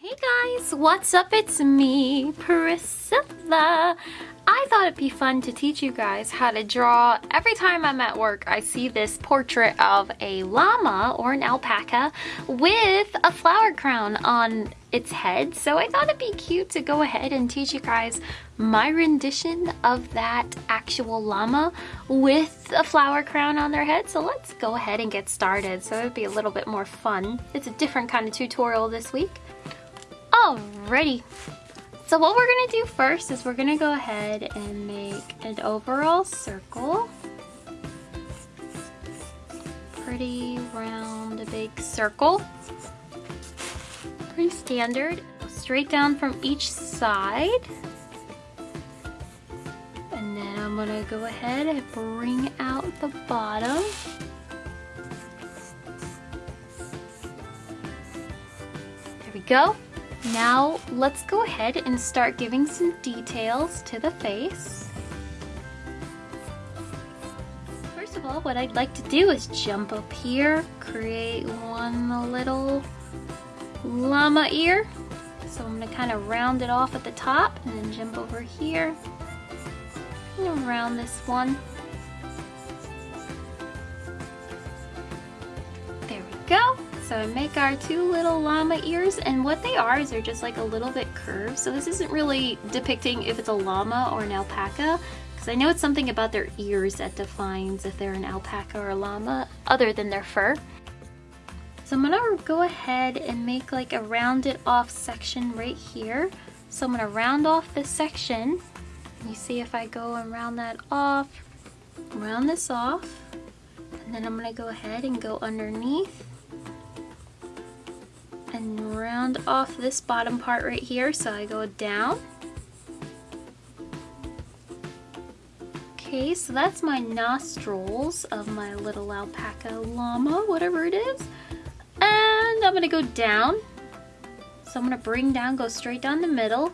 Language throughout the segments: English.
Hey guys, what's up? It's me, Priscilla. I thought it'd be fun to teach you guys how to draw. Every time I'm at work, I see this portrait of a llama or an alpaca with a flower crown on its head. So I thought it'd be cute to go ahead and teach you guys my rendition of that actual llama with a flower crown on their head. So let's go ahead and get started. So it'd be a little bit more fun. It's a different kind of tutorial this week. Alrighty. So what we're gonna do first is we're gonna go ahead and make an overall circle. Pretty round, a big circle. Pretty standard. Straight down from each side. And then I'm gonna go ahead and bring out the bottom. There we go. Now let's go ahead and start giving some details to the face. First of all, what I'd like to do is jump up here, create one little llama ear. So I'm gonna kind of round it off at the top and then jump over here and round this one. So make our two little llama ears and what they are is they're just like a little bit curved. So this isn't really depicting if it's a llama or an alpaca because I know it's something about their ears that defines if they're an alpaca or a llama other than their fur. So I'm gonna go ahead and make like a rounded off section right here. So I'm gonna round off this section. You see if I go and round that off, round this off, and then I'm gonna go ahead and go underneath and round off this bottom part right here. So I go down. Okay so that's my nostrils of my little alpaca llama whatever it is. And I'm gonna go down. So I'm gonna bring down go straight down the middle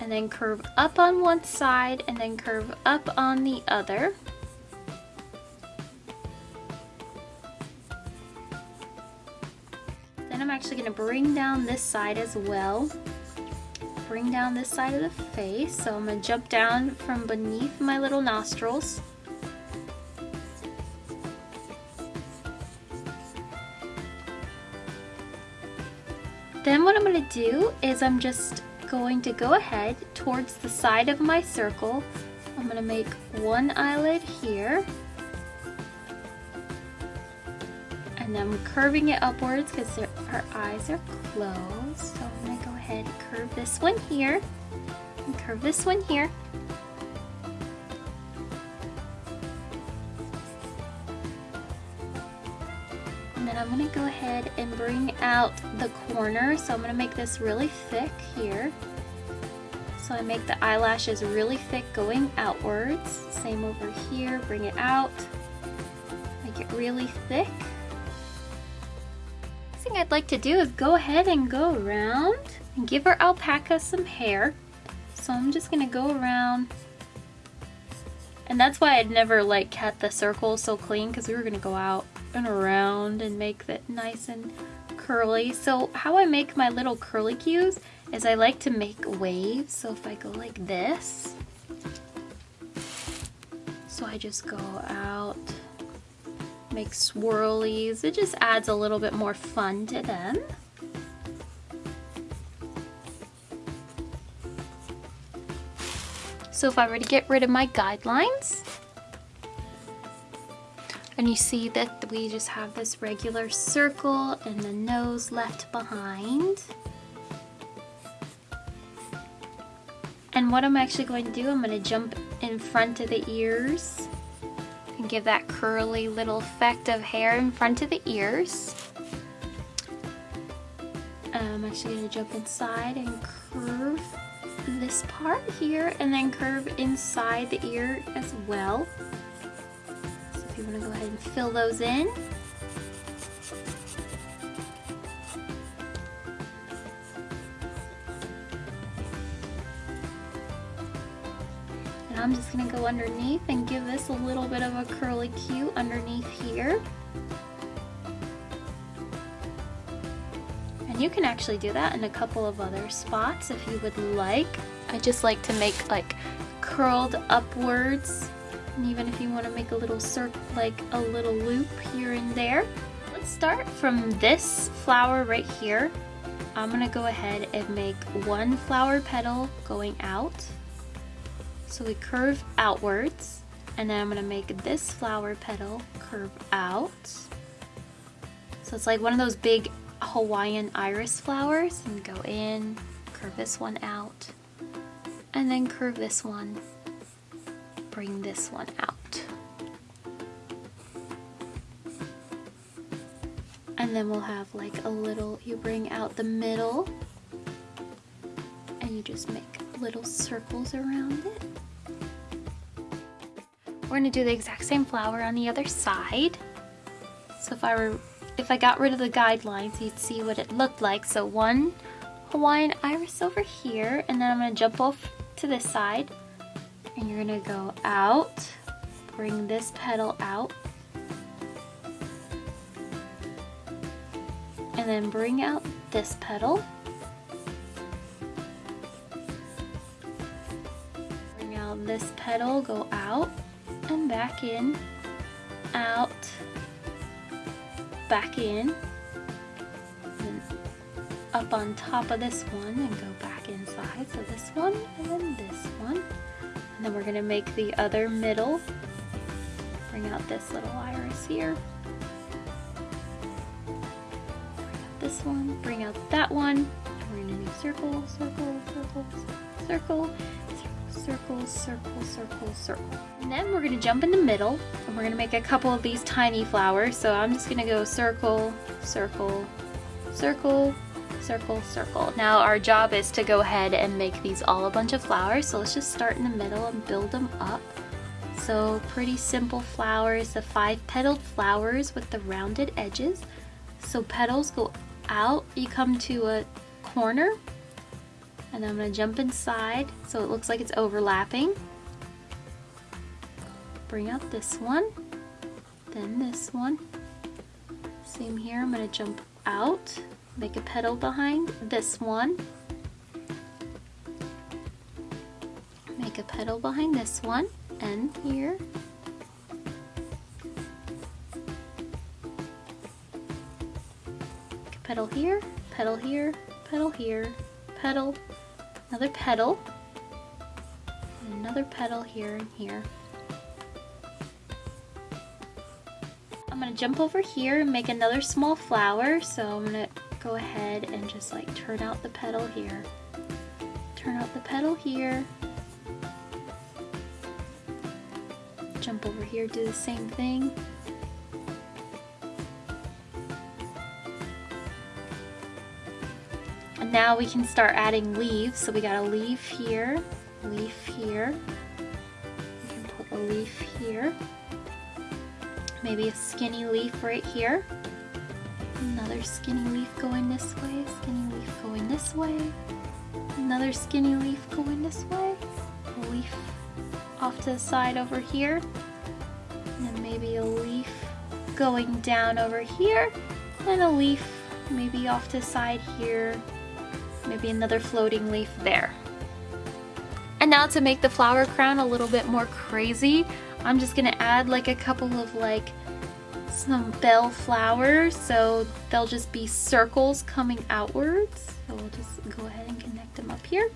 and then curve up on one side and then curve up on the other I'm actually going to bring down this side as well. Bring down this side of the face. So I'm going to jump down from beneath my little nostrils. Then what I'm going to do is I'm just going to go ahead towards the side of my circle. I'm going to make one eyelid here and I'm curving it upwards because her eyes are closed. So I'm to go ahead and curve this one here and curve this one here. And then I'm to go ahead and bring out the corner. So I'm to make this really thick here. So I make the eyelashes really thick going outwards. Same over here, bring it out. Make it really thick thing I'd like to do is go ahead and go around and give our alpaca some hair. So I'm just gonna go around and that's why I'd never like cut the circle so clean because we were gonna go out and around and make that nice and curly. So how I make my little curly cues is I like to make waves. So if I go like this, so I just go out make swirlies. It just adds a little bit more fun to them. So if I were to get rid of my guidelines, and you see that we just have this regular circle and the nose left behind. And what I'm actually going to do, I'm going to jump in front of the ears give that curly little effect of hair in front of the ears. I'm actually going to jump inside and curve this part here and then curve inside the ear as well. So if you want to go ahead and fill those in. I'm just gonna go underneath and give this a little bit of a curly cue underneath here. And you can actually do that in a couple of other spots if you would like. I just like to make like curled upwards. And even if you want to make a little circle, like a little loop here and there. Let's start from this flower right here. I'm gonna go ahead and make one flower petal going out. So we curve outwards. And then I'm gonna make this flower petal curve out. So it's like one of those big Hawaiian iris flowers. And go in, curve this one out, and then curve this one. Bring this one out. And then we'll have like a little, you bring out the middle and you just make little circles around it. We're gonna do the exact same flower on the other side. So if I were, if I got rid of the guidelines, you'd see what it looked like. So one Hawaiian iris over here, and then I'm gonna jump off to this side, and you're gonna go out, bring this petal out, and then bring out this petal. This petal, go out, and back in, out, back in, up on top of this one and go back inside. So this one and then this one. And then we're gonna make the other middle. Bring out this little iris here. This one, bring out that one. And we're gonna do circle, circle, circle, circle, circle, circle, circle, circle. And then we're gonna jump in the middle and we're gonna make a couple of these tiny flowers. So I'm just gonna go circle, circle, circle, circle, circle. Now our job is to go ahead and make these all a bunch of flowers. So let's just start in the middle and build them up. So pretty simple flowers, the five petaled flowers with the rounded edges. So petals go out, you come to a corner and I'm going to jump inside so it looks like it's overlapping. Bring out this one, then this one. Same here, I'm going to jump out, make a petal behind this one. Make a petal behind this one, and here. Petal here, petal here, petal here, petal, another petal, another petal here and here. I'm gonna jump over here and make another small flower. So I'm gonna go ahead and just like turn out the petal here. Turn out the petal here. Jump over here, do the same thing. Now we can start adding leaves. So we got a leaf here, leaf here. We can put a leaf here. Maybe a skinny leaf right here. Another skinny leaf going this way, skinny leaf going this way. Another skinny leaf going this way. A leaf off to the side over here. And maybe a leaf going down over here. And a leaf maybe off to the side here maybe another floating leaf there. And now to make the flower crown a little bit more crazy, I'm just gonna add like a couple of like some bell flowers so they'll just be circles coming outwards. So we'll just go ahead and connect them up here.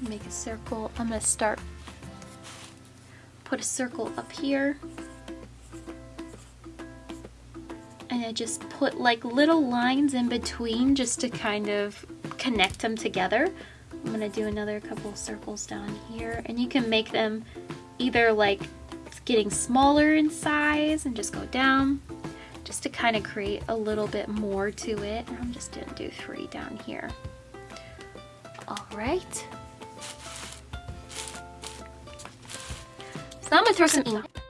Make a circle. I'm gonna start put a circle up here and I just put like little lines in between just to kind of connect them together. I'm gonna do another couple circles down here and you can make them either like getting smaller in size and just go down just to kind of create a little bit more to it. I'm just gonna do three down here. All right. So I'm gonna throw some ink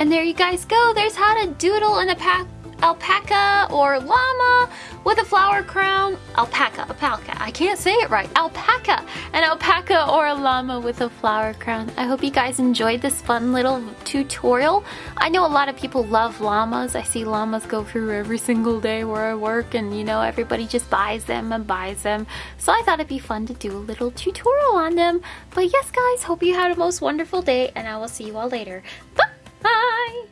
And there you guys go. There's how to doodle an alpaca or llama with a flower crown. Alpaca, alpaca. I can't say it right. Alpaca. An alpaca or a llama with a flower crown. I hope you guys enjoyed this fun little tutorial. I know a lot of people love llamas. I see llamas go through every single day where I work and you know everybody just buys them and buys them. So I thought it'd be fun to do a little tutorial on them. But yes guys, hope you had a most wonderful day and I will see you all later. Bye! Bye!